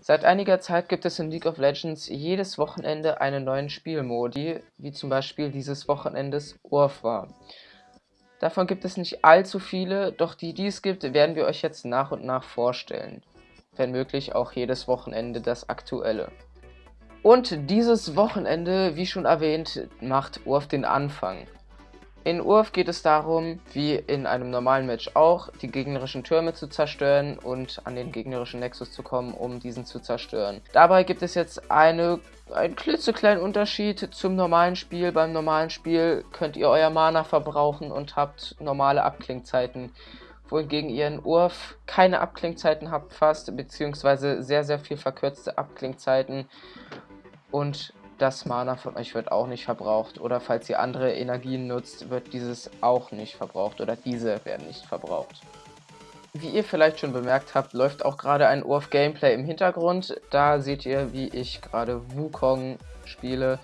Seit einiger Zeit gibt es in League of Legends jedes Wochenende einen neuen Spielmodi, wie zum Beispiel dieses Wochenendes war. Davon gibt es nicht allzu viele, doch die, die es gibt, werden wir euch jetzt nach und nach vorstellen. Wenn möglich auch jedes Wochenende das aktuelle. Und dieses Wochenende, wie schon erwähnt, macht Urf den Anfang. In Urf geht es darum, wie in einem normalen Match auch, die gegnerischen Türme zu zerstören und an den gegnerischen Nexus zu kommen, um diesen zu zerstören. Dabei gibt es jetzt eine, einen klitzekleinen Unterschied zum normalen Spiel. Beim normalen Spiel könnt ihr euer Mana verbrauchen und habt normale Abklingzeiten wohingegen ihr in Urf keine Abklingzeiten habt fast, beziehungsweise sehr, sehr viel verkürzte Abklingzeiten und das Mana von euch wird auch nicht verbraucht. Oder falls ihr andere Energien nutzt, wird dieses auch nicht verbraucht oder diese werden nicht verbraucht. Wie ihr vielleicht schon bemerkt habt, läuft auch gerade ein Urf Gameplay im Hintergrund. Da seht ihr, wie ich gerade Wukong spiele.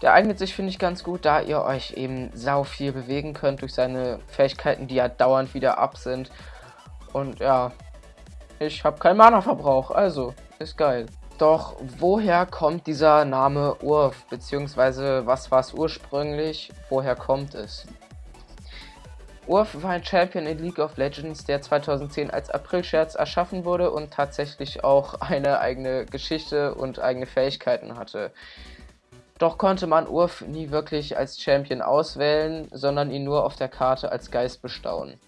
Der eignet sich, finde ich, ganz gut, da ihr euch eben sau viel bewegen könnt durch seine Fähigkeiten, die ja dauernd wieder ab sind. Und ja, ich habe keinen Mana-Verbrauch, also ist geil. Doch woher kommt dieser Name Urf, beziehungsweise was war es ursprünglich, woher kommt es? Urf war ein Champion in League of Legends, der 2010 als April-Scherz erschaffen wurde und tatsächlich auch eine eigene Geschichte und eigene Fähigkeiten hatte. Doch konnte man Urf nie wirklich als Champion auswählen, sondern ihn nur auf der Karte als Geist bestaunen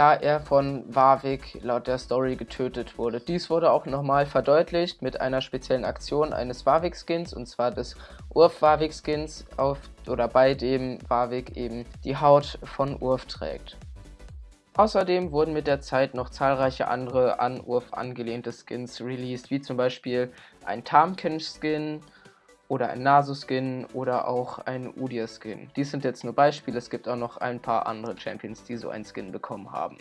da er von Warwick laut der Story getötet wurde. Dies wurde auch nochmal verdeutlicht mit einer speziellen Aktion eines Warwick-Skins, und zwar des Urf-Warwick-Skins, oder bei dem Warwick eben die Haut von Urf trägt. Außerdem wurden mit der Zeit noch zahlreiche andere an Urf angelehnte Skins released, wie zum Beispiel ein Tamkench-Skin, oder ein Nasu-Skin oder auch ein Udir-Skin. Dies sind jetzt nur Beispiele, es gibt auch noch ein paar andere Champions, die so einen Skin bekommen haben.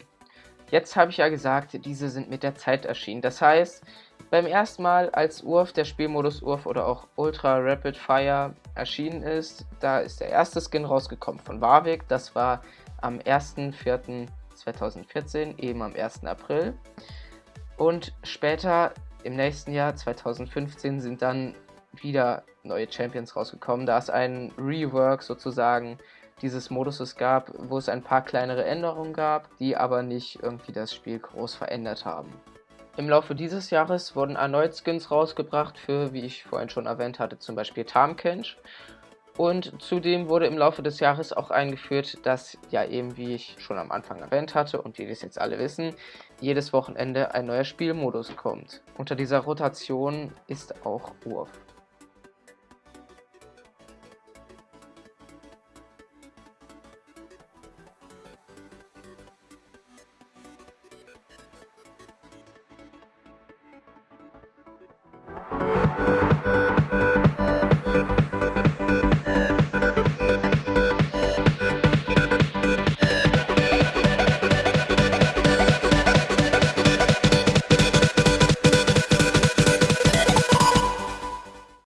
Jetzt habe ich ja gesagt, diese sind mit der Zeit erschienen. Das heißt, beim ersten Mal, als Urf, der Spielmodus Urf oder auch Ultra Rapid Fire erschienen ist, da ist der erste Skin rausgekommen von Warwick. Das war am 1.4.2014, eben am 1. April. Und später, im nächsten Jahr, 2015, sind dann wieder neue Champions rausgekommen, da es ein Rework sozusagen dieses Moduses gab, wo es ein paar kleinere Änderungen gab, die aber nicht irgendwie das Spiel groß verändert haben. Im Laufe dieses Jahres wurden erneut Skins rausgebracht für, wie ich vorhin schon erwähnt hatte, zum Beispiel Tamkench. Und zudem wurde im Laufe des Jahres auch eingeführt, dass ja eben, wie ich schon am Anfang erwähnt hatte und wie wir es jetzt alle wissen, jedes Wochenende ein neuer Spielmodus kommt. Unter dieser Rotation ist auch Urf.